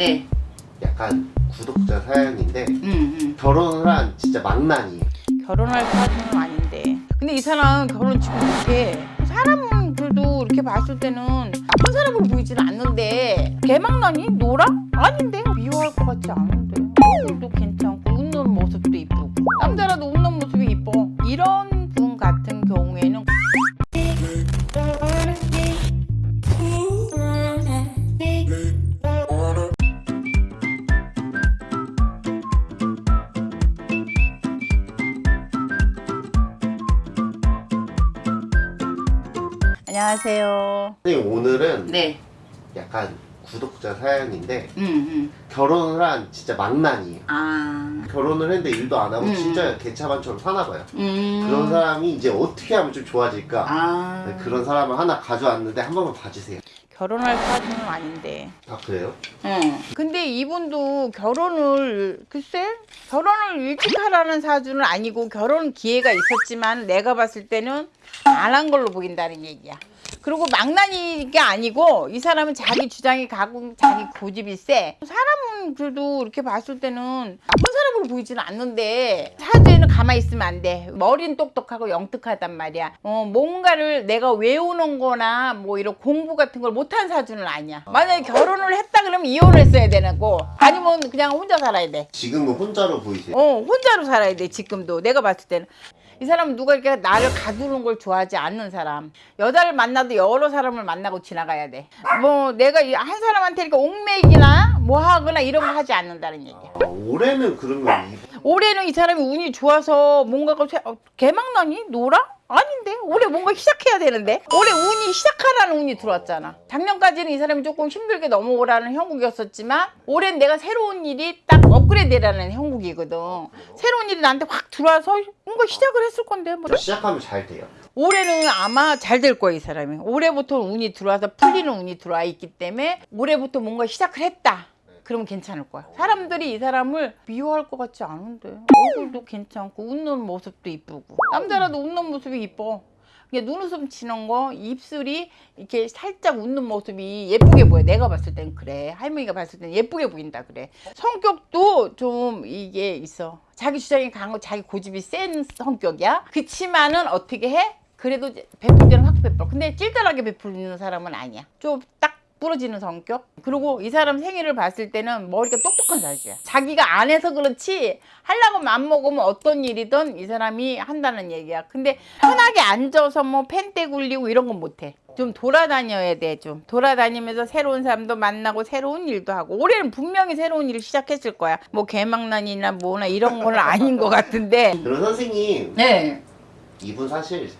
네. 약간 구독자 사연인데 음, 음. 결혼을 한 진짜 망난이에요. 결혼할 사람은 아닌데. 근데 이 사람 결혼 지금 못해. 사람은 그래도 이렇게 봤을 때는 나쁜 사람으로 보이지는 않는데 개망나니? 노라? 아닌데? 미워할 것 같지 않은데. 얼굴도 괜찮고 웃는 모습도 이쁘고 남자라도 웃는 모습이 이뻐. 이런 안녕하세요. 선생님 오늘은 네. 약간 구독자 사연인데 음, 음. 결혼을 한 진짜 망난이에요. 아. 결혼을 했는데 일도 안 하고 음. 진짜 개차반처럼 사나 봐요. 음. 그런 사람이 이제 어떻게 하면 좀 좋아질까? 아. 네, 그런 사람을 하나 가져왔는데 한 번만 봐주세요. 결혼할 사람은 아닌데. 아 그래요? 응. 근데 이분도 결혼을 글쎄 결혼을 일찍 하라는 사주는 아니고 결혼 기회가 있었지만 내가 봤을 때는 안 한 걸로 보인다는 얘기야. 그리고 망나니가 아니고 이 사람은 자기 주장이 가고 자기 고집이 세. 사람은 그래도 이렇게 봤을 때는 나쁜 사람으로 보이지는 않는데 사주에는 가만히 있으면 안 돼. 머리는 똑똑하고 영특하단 말이야. 어, 뭔가를 내가 외우는 거나 뭐 이런 공부 같은 걸 못한 사주는 아니야. 만약에 결혼을 했다 그러면 이혼을 했어야 되는 거. 아니면 그냥 혼자 살아야 돼. 지금은 혼자로 보이세요? 어, 혼자로 살아야 돼, 지금도. 내가 봤을 때는. 이 사람은 누가 이렇게 나를 가두는 걸 좋아하지 않는 사람. 여자를 만나도 여러 사람을 만나고 지나가야 돼. 뭐, 내가 이한 사람한테 이렇게 옥맥이나 뭐 하거나 이런 거 하지 않는다는 얘기야. 아, 올해는 그러면 이- 올해는 이 사람이 운이 좋아서 뭔가가 새- 어, 개막나니? 노라? 아닌데? 올해 뭔가 시작해야 되는데? 올해 운이 시작하라는 운이 들어왔잖아. 작년까지는 이 사람이 조금 힘들게 넘어오라는 형국이었었지만 올해는 내가 새로운 일이 딱 업그레이드라는 형국이거든. 새로운 일이 나한테 확 들어와서 뭔가 시작을 했을 건데 뭐. 시작하면 잘 돼요. 올해는 아마 잘 될 거야 이 사람이 올해부터 운이 들어와서 풀리는 운이 들어와 있기 때문에 올해부터 뭔가 시작을 했다 그러면 괜찮을 거야 사람들이 이 사람을 미워할 것 같지 않은데 얼굴도 괜찮고 웃는 모습도 이쁘고 남자라도 웃는 모습이 이뻐 그냥 눈웃음 치는 거 입술이 이렇게 살짝 웃는 모습이 예쁘게 보여. 내가 봤을 땐 그래. 할머니가 봤을 땐 예쁘게 보인다 그래. 성격도 좀 이게 있어. 자기 주장이 강하고 자기 고집이 센 성격이야. 그치만은 어떻게 해? 그래도 베풀 때는 확 베풀어. 근데 찔달하게 베풀는 사람은 아니야. 좀딱 부러지는 성격? 그리고 이 사람 생일을 봤을 때는 머리가 똑똑한 사주야. 자기가 안 해서 그렇지 하려고 맘 먹으면 어떤 일이든 이 사람이 한다는 얘기야. 근데 편하게 앉아서 뭐 펜대 굴리고 이런 건 못해. 좀 돌아다녀야 돼 좀. 돌아다니면서 새로운 사람도 만나고 새로운 일도 하고. 올해는 분명히 새로운 일을 시작했을 거야. 뭐 개망난이나 뭐나 이런 건 아닌 것 같은데. 그럼 선생님. 네. 이분 사실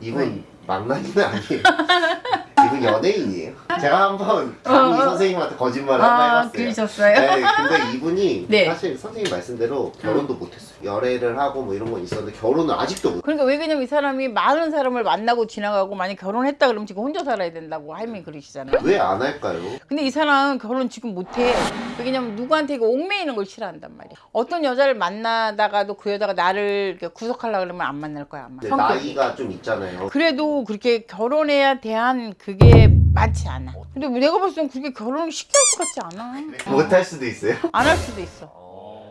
이분 왜? 망나니는 아니에요. 이분 연예인이에요. 제가 한번 감히 선생님한테 거짓말을 한번 아 해봤어요. 그러셨어요? 네, 근데 이분이 네. 사실 선생님 말씀대로 결혼도 못했어요. 열애를 하고 뭐 이런 건 있었는데 결혼을 아직도 못. 그러니까 왜 그러냐면 이 사람이 많은 사람을 만나고 지나가고 만약 결혼했다 그러면 지금 혼자 살아야 된다고 할머니 그러시잖아요. 왜 안 할까요? 근데 이 사람 결혼 지금 못해. 왜냐면 누구한테 이거 옥매이는 걸 싫어한단 말이야. 어떤 여자를 만나다가도 그 여자가 나를 이렇게 구속하려고 그러면 안 만날 거야 아마. 성격이. 나이가 좀 있잖아요. 그래도 그렇게 결혼해야 대한 그게 많지 않아. 근데 내가 봤을 땐 그렇게 결혼을 할것 같지 않아. 못할 수도 있어요. 안 할 수도 있어.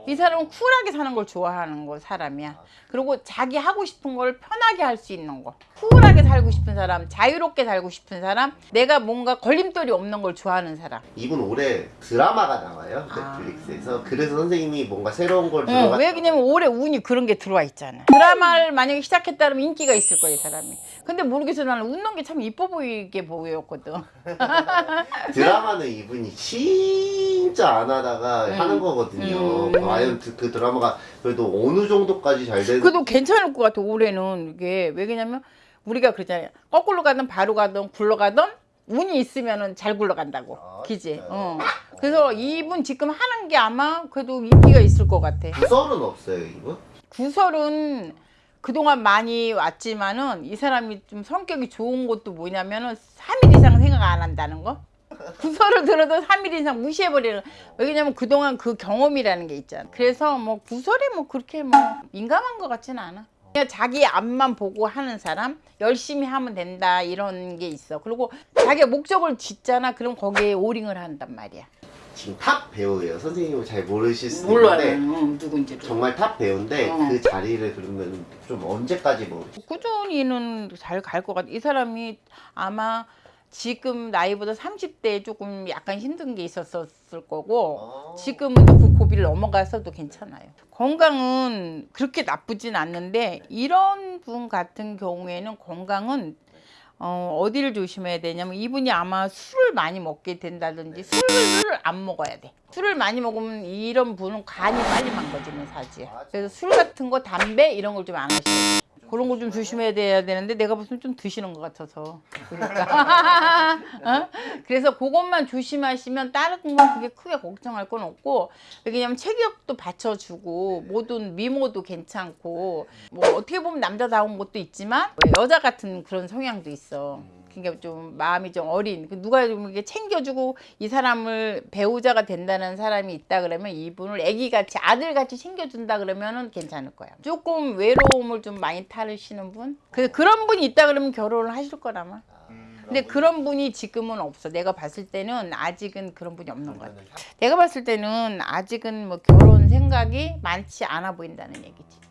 이 사람은 쿨하게 사는 걸 좋아하는 거 사람이야. 그리고 자기 하고 싶은 걸 편하게 할 수 있는 거. 쿨하게 살고 싶은 사람, 자유롭게 살고 싶은 사람, 내가 뭔가 걸림돌이 없는 걸 좋아하는 사람. 이분 올해 드라마가 나와요 아. 넷플릭스에서. 그래서 선생님이 뭔가 새로운 걸 응, 들어가. 왜 그냐면 올해 운이 그런 게 들어와 있잖아. 드라마를 만약에 시작했다 그러면 인기가 있을 거야, 이 사람이. 근데 모르겠어. 나는 웃는 게 참 이뻐 보이게 보였거든. 드라마는 이분이 진짜 안 하다가 음. 하는 거거든요. 음. 과연 그, 그 드라마가 그래도 어느 정도까지 잘 되는 그래도 괜찮을 것 같아, 올해는. 이게 왜 그러냐면 우리가 그러잖아요. 거꾸로 가든 바로 가든 굴러가든 운이 있으면은 잘 굴러간다고. 아, 기지? 진짜요? 어. 그래서 이분 지금 하는 게 아마 그래도 인기가 있을 것 같아. 구설은 없어요 이분? 구설은 그동안 많이 왔지만은 이 사람이 좀 성격이 좋은 것도 뭐냐면은 3일 이상 생각 안 한다는 거? 구설을 들어도 3일 이상 무시해버리는 왜냐면 그동안 그 경험이라는 게 있잖아 그래서 뭐 구설이 뭐 그렇게 뭐 민감한 것 같지는 않아 그냥 자기 앞만 보고 하는 사람 열심히 하면 된다 이런 게 있어 그리고 자기가 목적을 짓잖아 그럼 거기에 올인을 한단 말이야 지금 top 배우예요. 선생님을 잘 모르실 수도 몰라요. 있는데 어, 누군지. 정말 top 배우인데 어. 그 자리를 그러면 좀 언제까지 뭐 꾸준히는 잘 갈 것 같아. 이 사람이 아마 지금 나이보다 30대에 조금 약간 힘든 게 있었을 거고 어. 지금은 그 고비를 넘어가서도 괜찮아요. 건강은 그렇게 나쁘진 않는데 이런 분 같은 경우에는 건강은 어, 어디를 조심해야 되냐면 이분이 아마 술을 많이 먹게 된다든지 술을 안 먹어야 돼. 술을 많이 먹으면 이런 분은 간이 빨리 망가지는 사지야. 그래서 술 같은 거 담배 이런 걸 좀 안 하셔야 돼. 그런 거 좀 조심해야 돼야 되는데 내가 무슨 좀 드시는 것 같아서 그러니까 어? 그래서 그것만 조심하시면 다른 건 그게 크게 걱정할 건 없고 왜냐면 체격도 받쳐주고 모든 미모도 괜찮고 뭐 어떻게 보면 남자다운 것도 있지만 여자 같은 그런 성향도 있어. 그러니까 좀 마음이 좀 어린 그 누가 좀 이렇게 챙겨주고 이 사람을 배우자가 된다는 사람이 있다 그러면 이분을 아기같이 아들같이 챙겨준다 그러면은 괜찮을 거야. 조금 외로움을 좀 많이 타르시는 분? 그, 그런 분이 있다 그러면 결혼을 하실 거라마. 근데 그런 분이 지금은 없어. 내가 봤을 때는 아직은 그런 분이 없는 것 같아. 내가 봤을 때는 아직은 뭐 결혼 생각이 많지 않아 보인다는 얘기지